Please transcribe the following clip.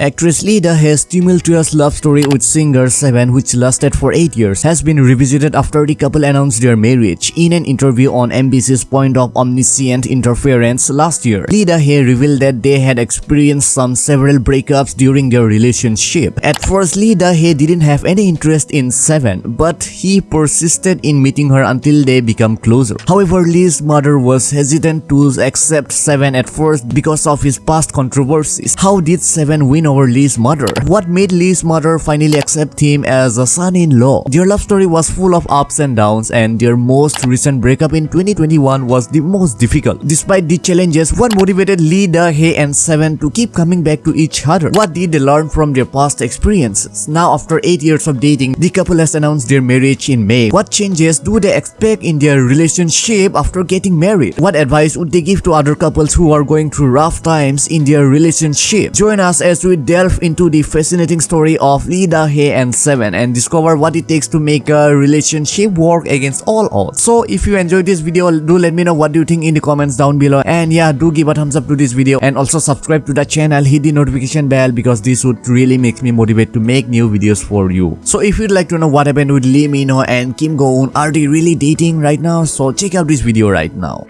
Actress Lee Da-hae's tumultuous love story with singer Seven which lasted for 8 years has been revisited after the couple announced their marriage. In an interview on MBC's Point of Omniscient Interference last year, Lee Da-hae revealed that they had experienced some several breakups during their relationship. At first, Lee Da-hae didn't have any interest in Seven, but he persisted in meeting her until they become closer. However, Lee's mother was hesitant to accept Seven at first because of his past controversies. How did Seven win over Lee's mother? What made Lee's mother finally accept him as a son-in-law? Their love story was full of ups and downs and their most recent breakup in 2021 was the most difficult. Despite the challenges, what motivated Lee Da-hae and Seven to keep coming back to each other? What did they learn from their past experiences? Now after 8 years of dating, the couple has announced their marriage in May. What changes do they expect in their relationship after getting married? What advice would they give to other couples who are going through rough times in their relationship? Join us as we delve into the fascinating story of Lee Da-hae and Seven and discover what it takes to make a relationship work against all odds. So if you enjoyed this video, do let me know what do you think in the comments down below and yeah, do give a thumbs up to this video and also subscribe to the channel, hit the notification bell because this would really make me motivate to make new videos for you. So if you'd like to know what happened with Lee Min-ho and Kim Go-eun, are they really dating right now? So check out this video right now.